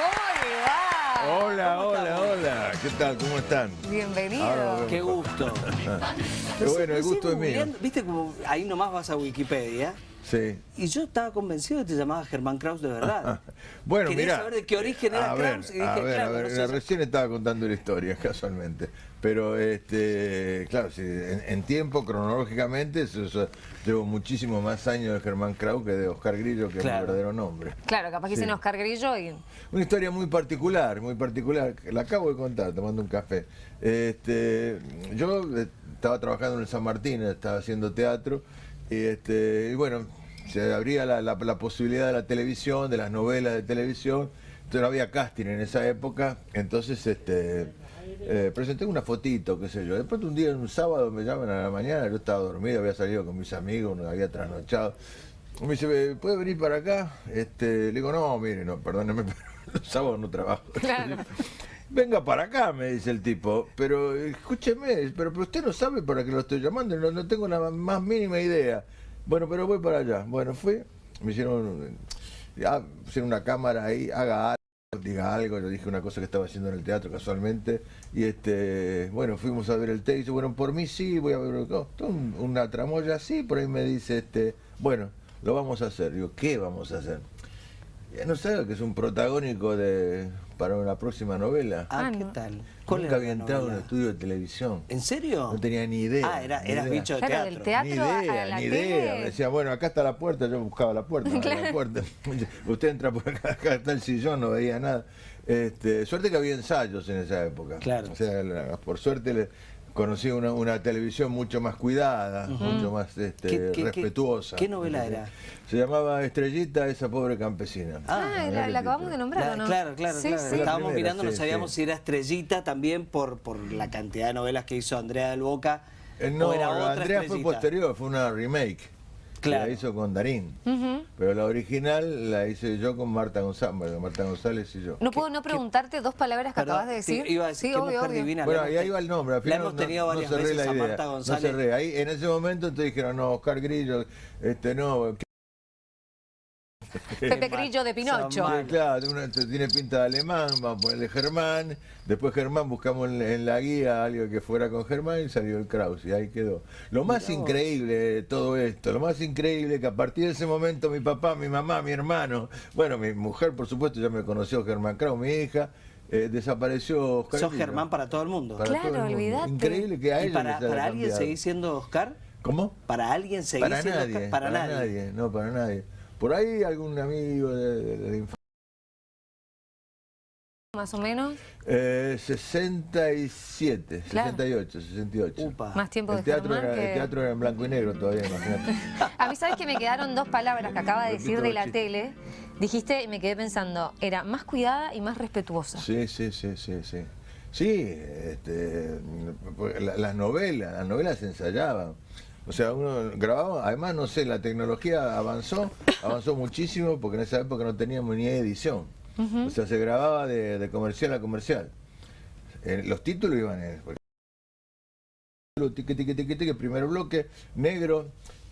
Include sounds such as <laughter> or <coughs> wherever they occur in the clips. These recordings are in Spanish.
¿Cómo le va? Hola, hola, hola. ¿Qué tal? ¿Cómo están? Bienvenido. Ahora Qué gusto. Qué bueno, el gusto es mío. Viste como ahí nomás vas a Wikipedia. Sí. Y yo estaba convencido de que te llamabas Germán Kraus de verdad. <laughs> Bueno, Quería mira. saber de qué origen era a ver, Kraus y dije, a ver, claro, a ver, no sé, recién estaba contando la historia, <laughs> casualmente. Pero, este, claro, sí, en, en tiempo, cronológicamente, eso- eso, llevo muchísimo más años de Germán Krau que de Oscar Grillo, que es mi verdadero nombre. Claro, capaz que Sí. dicen Oscar Grillo y... Una historia muy particular, muy particular, la acabo de contar tomando un café. Este, yo eh, estaba trabajando en el San Martín, estaba haciendo teatro, y, este, y bueno, se abría la, la- la posibilidad de la televisión, de las novelas de televisión, entonces no había casting en esa época, entonces este, eh, presenté una fotito, qué sé yo. Después un día, un sábado, me llaman a la mañana, yo estaba dormido, había salido con mis amigos, nos había trasnochado. Me dice, ¿puede venir para acá? Este, le digo, no, mire, no, perdóneme, <laughs> pero los sábados no trabajo. Claro. <laughs> Venga para acá, me dice el tipo, pero escúcheme, pero, pero usted no sabe para qué lo estoy llamando, no, no tengo la más mínima idea. Bueno, pero voy para allá. Bueno, fui, me hicieron, ah, pusieron una cámara ahí, haga algo, diga algo, yo dije una cosa que estaba haciendo en el teatro casualmente, y este, bueno, fuimos a ver el texto, bueno, por mí sí, voy a ver, no, una tramoya así, por ahí me dice, este, bueno, lo vamos a hacer. Digo, ¿qué vamos a hacer? Ya no sabe que es un protagónico de para una próxima novela. Ah, Ah, ¿qué tal? Nunca había entrado en un estudio de televisión. ¿En serio? No tenía ni idea. Ah, era, ni eras idea. bicho de Claro, teatro. del teatro. Ni a idea, la ni tele. idea. Me decía, bueno, acá está la puerta, yo buscaba la puerta, <laughs> había la puerta. <laughs> Usted entra por acá, <laughs> acá está el sillón, no veía nada. Este, suerte que había ensayos en esa época. Claro. O sea, la- por suerte le conocí una, una televisión mucho más cuidada, mucho más este, ¿Qué- qué- qué- respetuosa. qué novela era? Se llamaba Estrellita, esa pobre campesina. Ah, la, la acabamos de nombrar, Claro, ¿o no? claro, claro, Sí, claro. sí. La Estábamos primera, mirando, no sí, sabíamos sí. si era Estrellita también por, por la cantidad de novelas que hizo Andrea del Boca. Eh, no, o era otra Andrea fue posterior, fue una remake. Claro. La hizo con Darín. Pero la original la hice yo con Marta González, Marta González y yo. No puedo no preguntarte dos palabras que Perdón, acabas de decir. te Iba a decir sí, qué obvio, mujer obvio. divina. Bueno, La hemos y ahí te- va el nombre. Al La final hemos no- tenido no varias cerré veces la a idea, Marta No González. cerré. Ahí, en ese momento entonces dijeron, no, Oscar Grillo, este no. <laughs> Pepe Grillo de Pinocho. Que, claro, una- tiene pinta de alemán, vamos a ponerle Germán. Después Germán buscamos en, en la guía algo que fuera con Germán y salió el Kraus y ahí quedó. Lo más increíble de todo esto, lo más increíble que a partir de ese momento mi papá, mi mamá, mi hermano, bueno, mi mujer por supuesto ya me conoció Germán Kraus, mi hija, eh, desapareció Oscar Sos. Germán para todo el mundo. Para Claro, olvídate. Increíble que a ¿Y para, para alguien seguís siendo Oscar? ¿Cómo? ¿Para alguien seguís Para siendo nadie, Oscar? Para, nadie. no, para nadie. Por ahí algún amigo de, de- de la infancia. Más o menos. Eh, 67, Claro. 68, 68. Upa. Más tiempo de El teatro, era, que... el teatro era en blanco y negro todavía, imagínate. <laughs> A mí, ¿sabes que me quedaron dos palabras que acaba de decir de la tele? Dijiste y me quedé pensando, era más cuidada y más respetuosa. Sí, sí, sí, sí, sí. Sí, este, pues, la- las novelas, las novelas se ensayaban. O sea, uno grababa, además, no sé, la tecnología avanzó, avanzó muchísimo porque en esa época no teníamos ni edición. O sea, se grababa de, de comercial a comercial. Eh, los títulos iban en... tiqui, tiqui, tiqui, primer bloque, negro,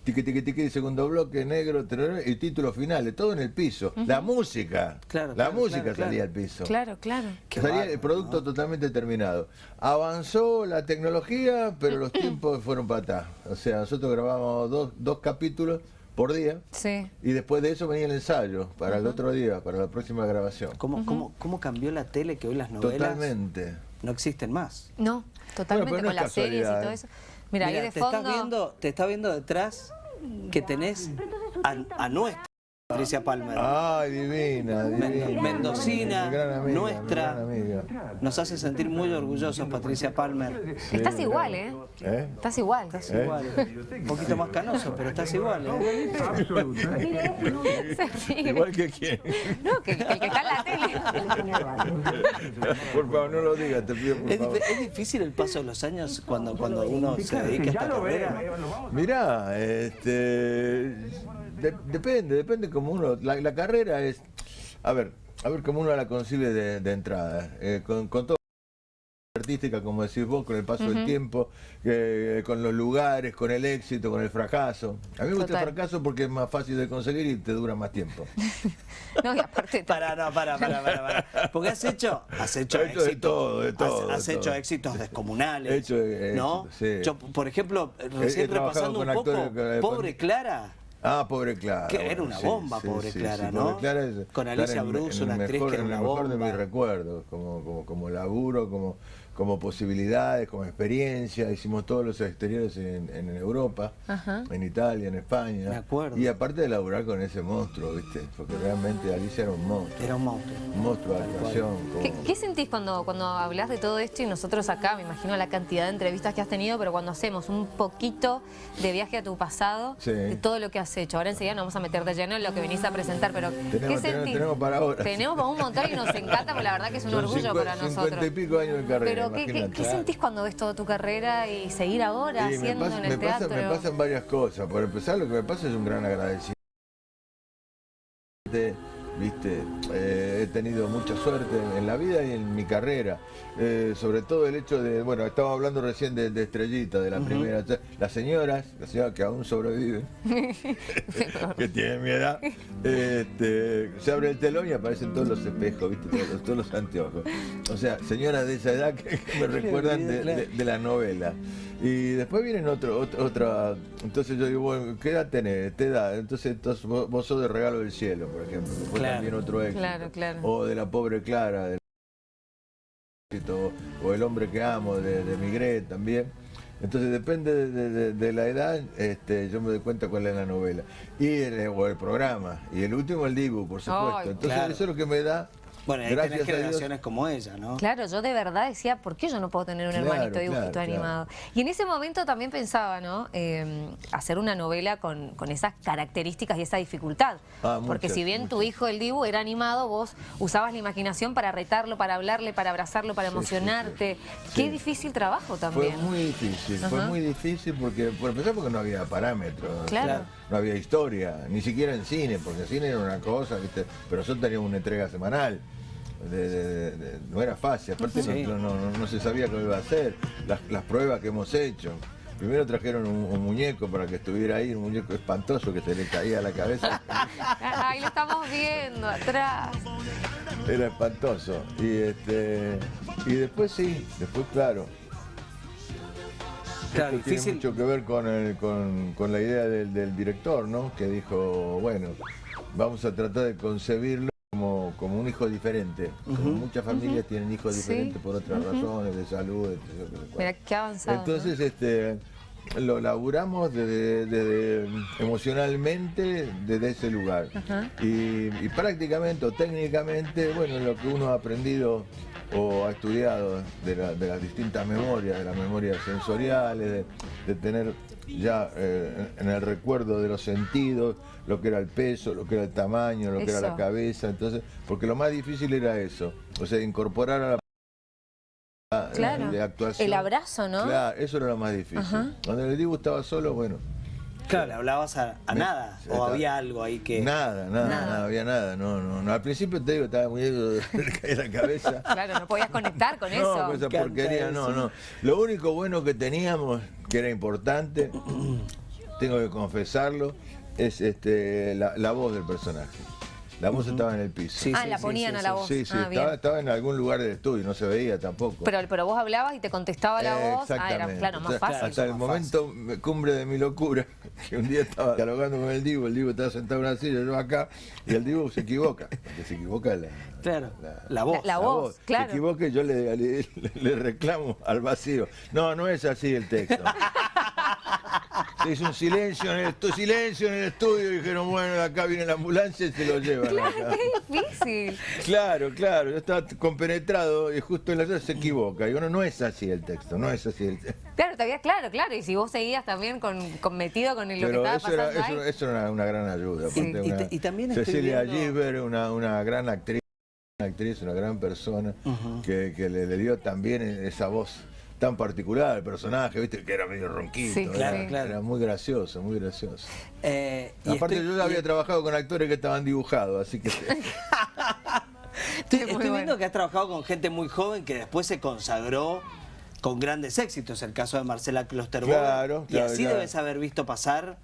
tiqui, tiqui, tiqui, segundo bloque, negro, tereré, y título final, todo en el piso. La música, Claro, la claro, música claro, salía claro. al piso. Claro, claro. Qué Salía el producto totalmente terminado. Avanzó la tecnología, pero los <coughs> tiempos fueron para atrás. O sea, nosotros grabábamos dos, dos capítulos por día Sí. y después de eso venía el ensayo para el otro día, para la próxima grabación. ¿Cómo, cómo, ¿Cómo cambió la tele que hoy las novelas Totalmente. no existen más? No, totalmente Bueno, pero no con las series y todo ¿eh? eso. Mira, ahí de te fondo... estás viendo, te está viendo detrás que tenés a, a nuestra Patricia Palmer. Ay, divina, divina. Mendocina, Mi gran amiga, nuestra. mi gran amiga. Nos hace sentir muy orgullosos, Patricia Palmer. Estás igual. ¿eh? ¿Eh? Estás igual. Estás ¿Eh? igual. Un poquito más canoso, pero estás igual. ¿eh? <laughs> Igual que quién. No, que, que el que está en la tele. Por favor, no lo digas, te pido por ¿Es, favor. es difícil el paso de los años cuando, cuando uno se dedica a esta carrera? Mirá, este, de- depende, depende como uno, la, la carrera es, a ver, a ver cómo uno la concibe de, de entrada, eh, con, con todo artística, como decís vos, con el paso del tiempo, eh, con los lugares, con el éxito, con el fracaso. A mí me gusta el fracaso porque es más fácil de conseguir y te dura más tiempo. <laughs> No, y aparte... Para, no, para, para, para, para. Porque has hecho, has hecho He hecho de éxitos. todo, de todo, Has, has de hecho todo. éxitos descomunales. He hecho ¿no? sí. Yo, por ejemplo, recién repasando un poco, actores que- Pobre Clara. Ah, pobre Clara. Que era bueno, una sí, bomba, sí, Pobre sí, Clara, ¿no? Pobre Clara es- Con Alicia en una actriz que era una mejor de bomba. mis recuerdos, como, como, como laburo, como, como posibilidades, como experiencia. Hicimos todos los exteriores en, en Europa, Ajá. en Italia, en España. Me acuerdo. Y aparte de laburar con ese monstruo, ¿viste? Porque realmente Alicia era un monstruo. Era un monstruo. Un monstruo de actuación. ¿Qué, como- qué sentís cuando, cuando hablas de todo esto y nosotros acá, me imagino la cantidad de entrevistas que has tenido, pero cuando hacemos un poquito de viaje a tu pasado, Sí. de todo lo que has hecho? Ahora enseguida nos vamos a meter de lleno en lo que venís a presentar, pero ¿qué Tenemos- tenemos- sentís? tenemos para horas. Tenemos para un montón y nos encanta, porque la verdad que es un Son orgullo cincu- para nosotros. Y pico años de carrera, Pero ¿qué, qué, imagínate. qué sentís cuando ves toda tu carrera y seguir ahora Y haciendo pasa- en el me pasa- teatro? me pasan varias cosas. Por empezar, lo que me pasa es un gran agradecimiento. Viste, Eh, he tenido mucha suerte en la vida y en mi carrera. Eh, sobre todo el hecho de, bueno, estaba hablando recién de, de Estrellita, de la primera. Las señoras, las señoras que aún sobreviven, <laughs> que tienen mi edad, este, se abre el telón y aparecen todos los espejos, ¿viste? Todos, los- todos los anteojos. O sea, señoras de esa edad que, que me recuerdan de, de- de la novela. Y después vienen otro, otro- otra. Entonces yo digo, bueno, ¿qué edad tenés? ¿Te edad? Entonces, entonces vos, vos sos de regalo del cielo, por ejemplo. Fue Claro. también otro éxito. Claro, claro. O de la pobre Clara, del éxito, o el hombre que amo, de, de Migret también. Entonces depende de, de- de- de la edad, este, yo me doy cuenta cuál es la novela. Y el, o el programa. Y el último el Dibu, por supuesto. Entonces claro. eso es lo que me da. Bueno, ahí gracias tenés generaciones como ella, ¿no? Claro, yo de verdad decía, ¿por qué yo no puedo tener un Claro, hermanito dibujito claro, animado? Y en ese momento también pensaba, ¿no? Eh, hacer una novela con, con esas características y esa dificultad. Ah, Porque muchas, si bien tu hijo, el Dibu, era animado, vos usabas la imaginación para retarlo, para hablarle, para abrazarlo, para Sí, emocionarte. sí. Qué Sí. difícil trabajo Fue también. muy difícil, fue muy difícil porque, por empezar porque no había parámetros, Claro. no había historia, ni siquiera en cine, porque el cine era una cosa, ¿viste? pero nosotros teníamos una entrega semanal. De- de- de- de- no era fácil, aparte Sí. no, no- no- no se sabía cómo iba a hacer, las, las pruebas que hemos hecho. Primero trajeron un, un muñeco para que estuviera ahí, un muñeco espantoso que se le caía a la cabeza. Ah, <laughs> Ahí lo estamos viendo, atrás. Era espantoso. Y este y después sí, después claro. Claro, Esto tiene mucho que ver con, el- con, con la idea del, del director, ¿no? Que dijo, bueno, vamos a tratar de concebirlo un hijo diferente. Como muchas familias tienen hijos Sí. diferentes por otras razones, de salud, etc. Mira qué avanzado. ¿no? Entonces, este, lo laburamos desde, desde- emocionalmente desde ese lugar. Y, y prácticamente o técnicamente, bueno, lo que uno ha aprendido o ha estudiado de, la- de las distintas memorias, de las memorias sensoriales, de, de tener ya eh, en el recuerdo de los sentidos, lo que era el peso, lo que era el tamaño, lo que era la cabeza, entonces, porque lo más difícil era eso, o sea, incorporar a la Claro. de actuación. El abrazo, ¿no? Claro, eso era lo más difícil. Ajá. Cuando el Dibu estaba solo, bueno, Claro, le hablabas a, a Me- nada. O había algo ahí que. nada, nada, Nada. nada, había nada, no, no, no. Al principio te digo, estaba muy de <laughs> la cabeza. Claro, no podías conectar con <laughs> No, eso. con esa encanta porquería, no, no. Lo único bueno que teníamos, que era importante, tengo que confesarlo, es este la, la voz del personaje. La voz estaba en el piso. Sí, ah, sí, la ponían sí, a la voz. Sí, sí, ah, estaba, estaba en algún lugar del estudio, no se veía tampoco. Pero, pero vos hablabas y te contestaba la voz. Ah, era claro, más fácil. Hasta el momento cumbre de mi locura, <laughs> que un día estaba dialogando con el Divo, el Divo estaba sentado en una silla, yo acá, y el Divo se equivoca, porque se equivoca la, Claro, La- la voz. La- la voz. claro. Se equivoca y yo le, le- le reclamo al vacío. No, no es así el texto. <laughs> Se hizo un silencio en el, estu- silencio en el estudio y dijeron, bueno, acá viene la ambulancia y se lo llevan. acá. Qué difícil. Claro, claro, yo estaba compenetrado y justo en la sala se equivoca. Digo, no, no es así el texto, no es así el texto. Claro, todavía, claro, claro. Y si vos seguías también con, con metido con lo que Pero estaba eso era, pasando eso, ahí. eso era una, una gran ayuda. Sí. aparte Y- y una- y también Cecilia viendo- Gisbert, una, una gran actriz, una actriz, una gran persona, que, que le, le dio también esa voz tan particular al personaje, viste, que era medio ronquito, Sí, era, claro, claro. era muy gracioso, muy gracioso. Eh, y Aparte estoy- yo ya había trabajado con actores que estaban dibujados, así que <laughs> Estoy, Muy estoy bueno. viendo que has trabajado con gente muy joven que después se consagró con grandes éxitos. El caso de Marcela Klosterboer. Claro, Y así claro. debes haber visto pasar.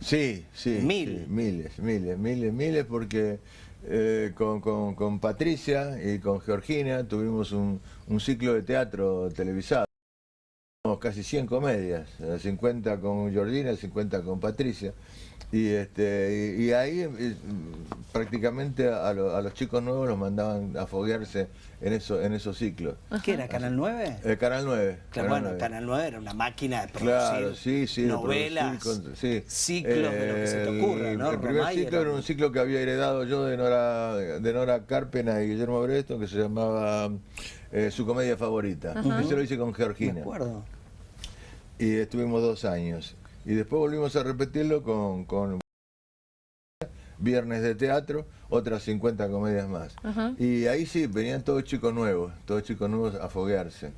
Sí, sí. Mil. sí, miles, miles, miles, miles, porque eh, con, con- con Patricia y con Georgina tuvimos un, un ciclo de teatro televisado. Casi 100 comedias, eh, 50 con Georgina, 50 con Patricia. Y, este, y, y ahí eh, prácticamente a, lo- a los chicos nuevos los mandaban a foguearse en, eso, en esos ciclos. ¿Qué era? ¿Canal 9? El Canal 9. Claro, bueno, Canal 9 era una máquina de producir Claro, sí, sí. de novelas, producir con- sí. ciclos de lo que se te El- ocurra, ¿no? El primer Romay ciclo era un ciclo que había heredado yo de Nora, de Nora Carpena y Guillermo Bresto, que se llamaba eh, Su comedia favorita. Ese lo hice con Me Georgina. acuerdo. Y estuvimos dos años. Y después volvimos a repetirlo con, con Viernes de Teatro, otras 50 comedias más. Y ahí sí, venían todos chicos nuevos, todos chicos nuevos a foguearse.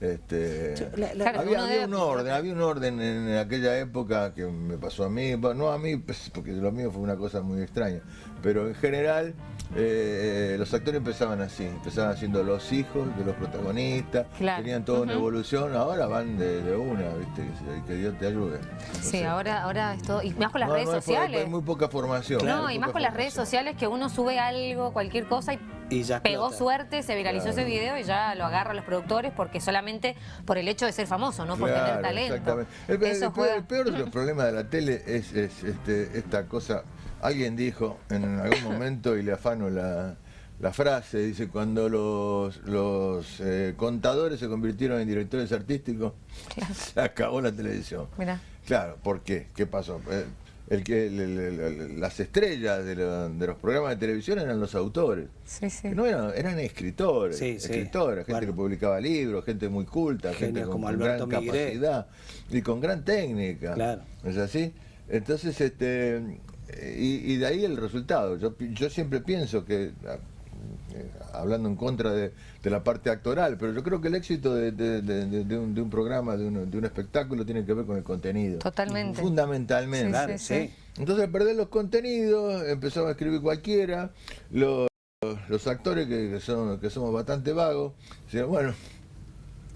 Este, La- la- Claro, había, había un orden, había un orden en aquella época que me pasó a mí, no a mí, pues, porque lo mío fue una cosa muy extraña, pero en general eh, los actores empezaban así, empezaban siendo los hijos de los protagonistas, Claro. tenían toda una evolución, ahora van de, de una, ¿viste? Que, que Dios te ayude. No Sí, sé. ahora, ahora es todo. Y más con las No, redes no, sociales. Hay muy poca formación. no, y más con las redes sociales que uno sube algo, cualquier cosa y Y ya pegó explota. suerte, se viralizó Claro. ese video y ya lo agarran los productores porque solamente por el hecho de ser famoso, no por tener Claro, talento. Exactamente. El, el- Eso el peor, juega. el peor de los problemas de la tele es, es, este, esta cosa. Alguien dijo en algún momento, y le afano la, la frase, dice, cuando los, los eh, contadores se convirtieron en directores artísticos, <laughs> se acabó la televisión. Mirá. Claro, ¿por qué? ¿Qué pasó? Eh, El que, el- el- el- las estrellas de, lo- de los programas de televisión eran los autores. Sí, sí. Que No eran, eran escritores, Sí, sí. escritores, gente Bueno. que publicaba libros, gente muy culta, gente con, como con Alberto gran Migré. capacidad y con gran técnica. Claro. ¿Es así? Entonces, este, y, y de ahí el resultado. Yo, yo siempre pienso que, eh, hablando en contra de, de la parte actoral, pero yo creo que el éxito de, de- de- de- de un, de un programa, de un, de un espectáculo, tiene que ver con el contenido. Totalmente. Fundamentalmente. Claro, sí. Entonces, al perder los contenidos, empezamos a escribir cualquiera. Los, los actores que, que son, que somos bastante vagos, decían, bueno,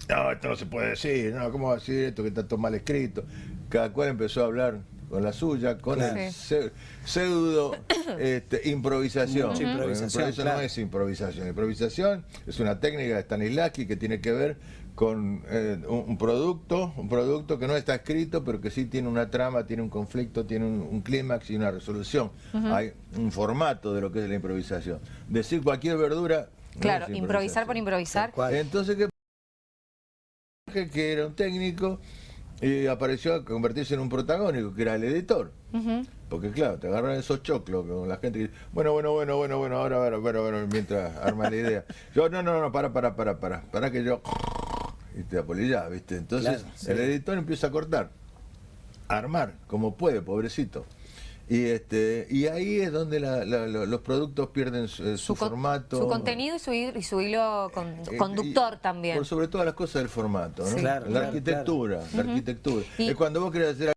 no, esto no se puede decir, no, ¿cómo va a decir esto que está todo mal escrito? Cada cual empezó a hablar con la suya, con Claro. el pse- pseudo <coughs> este, improvisación. Mucha improvisación, Eso claro. no es improvisación. Improvisación es una técnica de Stanislavski que tiene que ver con eh, un, un producto, un producto que no está escrito, pero que sí tiene una trama, tiene un conflicto, tiene un, un clímax y una resolución. Hay un formato de lo que es la improvisación. Decir cualquier verdura. Claro, improvisar por improvisar. Entonces, ¿qué que era un técnico y apareció a convertirse en un protagónico, que era el editor. Porque claro, te agarran esos choclos con la gente que dice, bueno, bueno, bueno, bueno, bueno, ahora, ahora, ahora, ahora, mientras arma la idea. <laughs> Yo, no, no, no, para, para, para, para, para que yo... Y te apolillás, ¿viste? Entonces, Claro, sí. el editor empieza a cortar, a armar, como puede, pobrecito. Y este y ahí es donde la- la- lo- los productos pierden su, eh, su formato. Su contenido y su, y su hilo con- Eh, conductor y también. Por sobre todas las cosas del formato, ¿no? Sí. Claro, la claro, arquitectura, la arquitectura. Y- Es cuando vos querés ser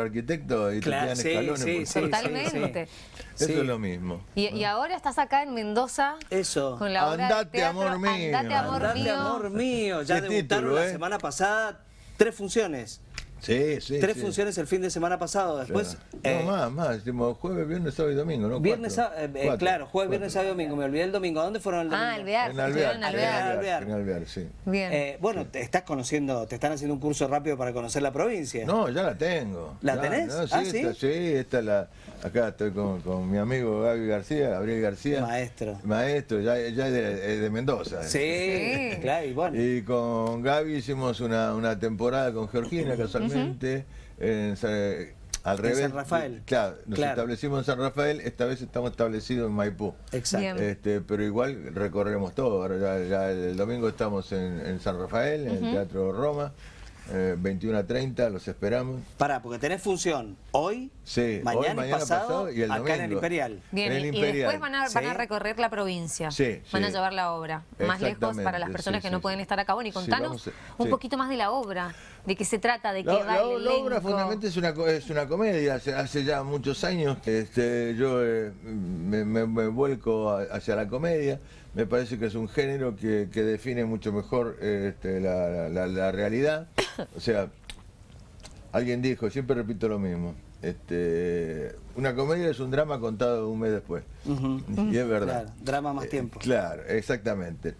arquitecto y Claro, te sí, quedan escalones. sí, por- sí, Totalmente. Eso es lo mismo. Y, y ahora estás acá en Mendoza Eso. con la obra Andate, amor mío. Andate, amor Andate, mío. amor mío. Ya debutaron título, la ¿eh? semana pasada tres funciones. Sí, sí. tres sí. funciones el fin de semana pasado. Después. Claro. eh, no, más, más. Decimos jueves, viernes, sábado y domingo, ¿no? Viernes, Cuatro. eh, eh, Cuatro. claro, jueves, Cuatro. viernes, sábado y domingo. Me olvidé el domingo. ¿A dónde fueron el domingo? Ah, Alvear. En Alvear. en Alvear. Alvear. Alvear. En Alvear, sí. Bien. Eh, bueno, te estás conociendo, te están haciendo un curso rápido para conocer la provincia. No, ya la tengo. ¿La Ya, tenés? no, sí, Ah, ¿sí? Esta, sí, esta la, acá estoy con, con mi amigo Gaby García, Gabriel García. Maestro. Maestro, ya, ya es de, es de Mendoza. Sí, Sí. claro, y bueno. Y con Gaby hicimos una, una temporada con Georgina casualmente, en al En revés. San Rafael. Claro, nos Claro. establecimos en San Rafael, esta vez estamos establecidos en Maipú. Exacto. Este, pero igual recorreremos todo. Ahora ya, ya el domingo estamos en, en San Rafael, en el Teatro Roma, eh, 21 a 30, los esperamos. Pará, porque tenés función hoy, Sí, mañana, hoy, y mañana pasado, pasado y el acá en el domingo. Imperial. Bien, en el y, después van a, van a recorrer la provincia. Sí, van a llevar la obra más lejos para las personas sí, que sí, no sí. pueden estar acá. Bueno, y contanos a- un sí. poquito más de la obra. ¿De qué se trata? ¿De qué La, va la- el la obra fundamentalmente es una, es una comedia. Hace, hace ya muchos años que este, yo eh, me, me- me vuelco a- hacia la comedia. Me parece que es un género que, que define mucho mejor eh, este, la, la- la realidad. O sea, alguien dijo, siempre repito lo mismo. Este, una comedia es un drama contado un mes después. Y es verdad. Claro, drama más Eh, tiempo. Claro, exactamente.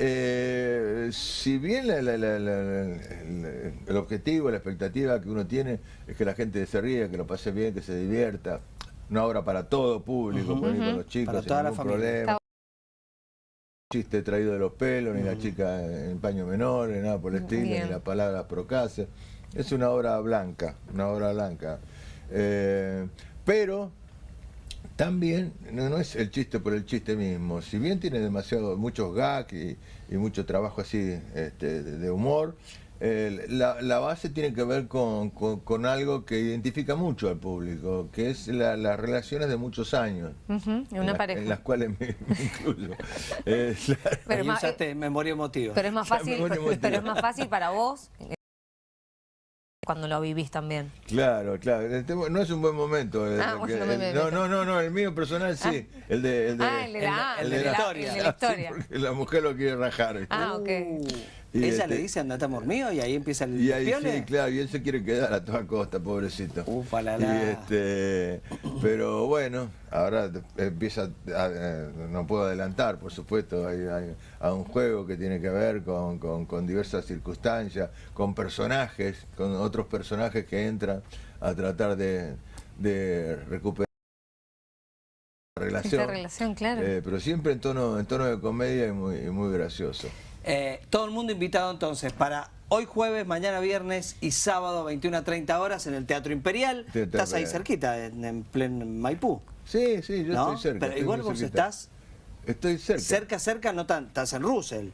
Eh, si bien la- la- la- la- la- el, objetivo, la expectativa que uno tiene es que la gente se ríe, que lo pase bien, que se divierta, una obra para todo público, ahí con los chicos, Para sin toda la ningún problema. Chiste traído de los pelos, ni la chica en paño menor, ni nada por el estilo, Bien. ni la palabra procase. Es una obra blanca, una obra blanca. Eh, pero también no, no es el chiste por el chiste mismo. Si bien tiene demasiado, muchos gags y, y mucho trabajo así este, de, de humor, eh, la, la base tiene que ver con, con- con algo que identifica mucho al público, que es la- las relaciones de muchos años. En en una la- pareja. En las cuales me, me incluyo. <laughs> Eh. Pero más- usaste memoria emotiva. Pero es más fácil, pero, es más fácil para vos cuando lo vivís también. Claro, claro. Este no es un buen momento. el- Ah, el no el- no, no, no, no, el mío personal sí. El de, el de, ah, el de la, el el de la la, historia. la <laughs> Sí, historia. porque la mujer lo quiere rajar. ¿viste? Ah, ok. Y Ella este- le dice andate amor mío y ahí empieza el Y ahí piole. sí, claro, y él se quiere quedar a toda costa, pobrecito. Ufa, la, Y este, pero bueno, ahora empieza, a- eh, no puedo adelantar, por supuesto, hay, hay- a un juego que tiene que ver con, con- con diversas circunstancias, con personajes, con otros personajes que entran a tratar de, de recuperar la relación. Esta relación, claro. Eh, pero siempre en tono, en tono de comedia y muy, y muy gracioso. Eh, todo el mundo invitado entonces para hoy jueves, mañana viernes y sábado 21 a 30 horas en el Teatro Imperial. Teatro estás ahí cerquita, en, en pleno Maipú. Sí, sí, yo ¿no? estoy cerca. Pero igual vos cerquita. estás Estoy cerca. cerca, cerca, no tan, estás en Russell.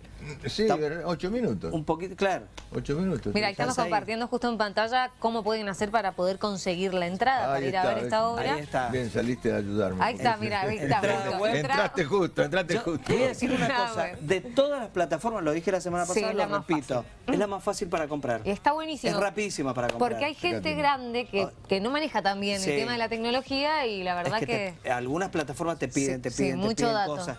Sí, ocho minutos. Un poquito, claro. Ocho minutos. Mira, sí. estamos ahí. compartiendo justo en pantalla cómo pueden hacer para poder conseguir la entrada, para Ahí ir a ver esta ahí obra. está. Bien, saliste a ayudarme. Ahí está, mira, ahí está. Entraste justo, entraste Yo justo. te voy a decir una <laughs> Ah, cosa, bueno. de todas las plataformas, lo dije la semana Sí, pasada, es la lo más repito, es la más fácil para comprar. Está buenísimo. Es rapidísima para comprar. Porque hay gente Fíjate. grande que, que no maneja tan bien Sí. el tema de la tecnología y la Es verdad que que... te- algunas plataformas te piden, Sí, te sí, piden, te mucho piden dato. cosas.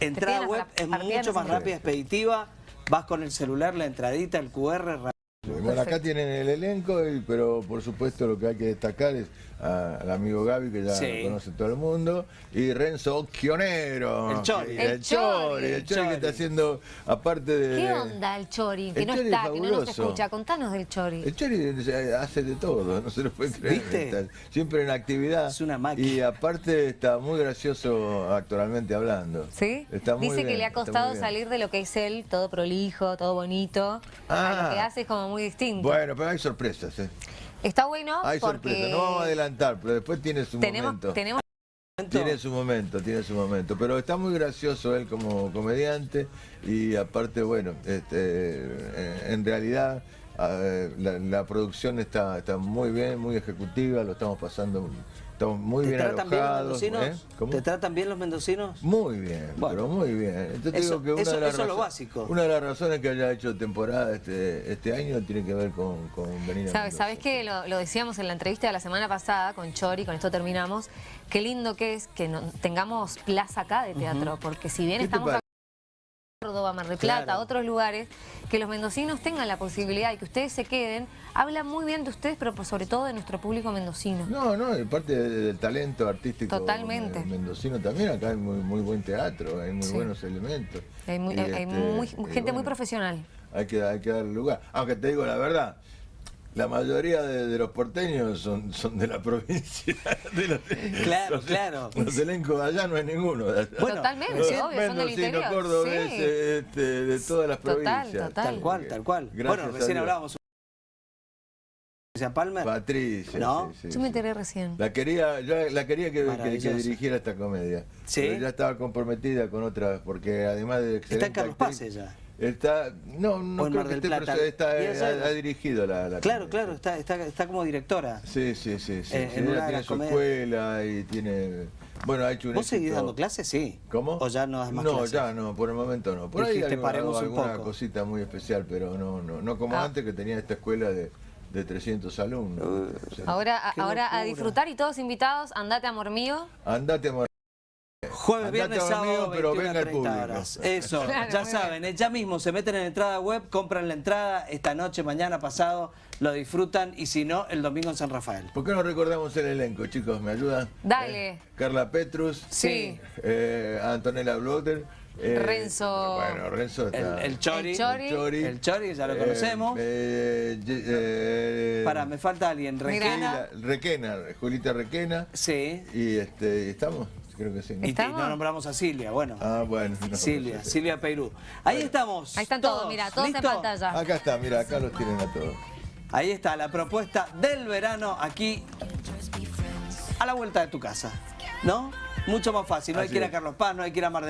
Entrada web es mucho más rápida, expeditiva, vas con el celular, la entradita, el QR, Bueno, acá tienen el elenco, pero por supuesto lo que hay que destacar es a- al amigo Gaby, que ya Sí. lo conoce todo el mundo, y Renzo Chionero. El Chori. El, El Chori, el Chori que está haciendo, aparte de... ¿Qué onda el Chori? Que El no Chori es está, que no nos escucha. Contanos del Chori. El Chori hace de todo, no se lo puede creer. ¿Viste? Está siempre en actividad. Es una máquina. Y aparte está muy gracioso actualmente hablando. ¿Sí? Está muy Dice que le ha está costado salir de lo que es él, todo prolijo, todo bonito. A Ah. lo que hace es como muy distinto. Bueno, pero hay sorpresas, ¿eh? Está bueno Hay porque sorpresas. No vamos a adelantar, pero después tiene su tenemos, momento. tenemos Tiene su momento, tiene su momento. Pero está muy gracioso él como comediante y aparte, bueno, este, en- en realidad eh, la, la producción está, está muy bien, muy ejecutiva, lo estamos pasando, estamos muy ¿Te bien tratan bien los mendocinos? ¿eh? ¿Cómo? ¿Te tratan bien los mendocinos? Muy bien, Bueno. pero muy bien. Eso- digo que una eso- de las eso es lo básico. Una de las razones que haya hecho temporada este, este año tiene que ver con, con venir a ¿Sabes. ¿Sabes que lo, lo decíamos en la entrevista de la semana pasada con Chori, con esto terminamos? Qué lindo que es que no- tengamos plaza acá de teatro, porque si bien ¿Qué te estamos Córdoba, Mar del Plata, Claro. otros lugares, que los mendocinos tengan la posibilidad y que ustedes se queden, habla muy bien de ustedes, pero sobre todo de nuestro público mendocino. No, no, y parte de- del talento artístico Totalmente. eh, mendocino también, acá hay muy, muy buen teatro, hay muy Sí. buenos elementos. Hay, muy- hay este, muy- y gente muy profesional. Hay que, hay que darle lugar. Aunque te digo la verdad, la mayoría de, de los porteños son, son de la <laughs> provincia. de los- Claro, los- claro. Los elencos de allá no hay ninguno. de allá. Bueno, Totalmente, Los obvio, son del interior. Sí. este, de todas las Total, provincias. total. Tal cual, tal cual. Gracias bueno, recién hablábamos. Patricia Palmer. Patricia. ¿No? sí, sí, Yo me sí. enteré recién. La quería, yo la quería que, que- que, dirigiera esta comedia. ¿Sí? Pero ya estaba comprometida con otras, porque además de excelente Está en Carlos Paz ella. Está, no, no creo Mar que esté, Plata. pero está, ha, ha dirigido la, la Claro, comedia. claro, está, está, está como directora. Sí, sí, sí. sí, Eh, en una tiene su comedias. escuela y tiene Bueno, ha hecho un ¿Vos seguís dando clases? Sí. ¿Cómo? ¿O ya no das más No, clases? ya no, por el momento no. Por ahí Dijiste, alguna, paremos un alguna poco. cosita muy especial, pero no, no, no como Ah. antes que tenía esta escuela de, de 300 alumnos. O sea, Ahora, ahora a disfrutar y todos invitados, andate amor mío. Andate, amor. Jueves, Andate viernes, sábado, pero 21 venga el 30 público. horas. Eso, Claro, ya saben, eh, ya mismo se meten en entrada web, compran la entrada esta noche, mañana, pasado, lo disfrutan y si no, el domingo en San Rafael. ¿Por qué no recordamos el elenco, chicos? ¿Me ayudan? Dale. Eh, Carla Petrus. Sí. eh, Antonella Blotter. eh, Renzo- Bueno, Renzo El, está. el Chori. El Chori. Chori. El Chori, ya lo conocemos. eh, eh, Para, me falta alguien. Requena. Requena, Julita Requena. Sí. Y este, ¿estamos? Creo que sí. ¿no? Y, ¿Estamos? no nombramos a Silvia, bueno. Ah, bueno. no, Silvia, no sé. Silvia Peirú. Ahí estamos. Ahí están todos, mira, todos en pantalla. Acá está, mira, acá los tienen a todos. Ahí está la propuesta del verano aquí a la vuelta de tu casa. ¿No? Mucho más fácil. No hay que ir a. Carlos Paz, no hay que ir a Mar del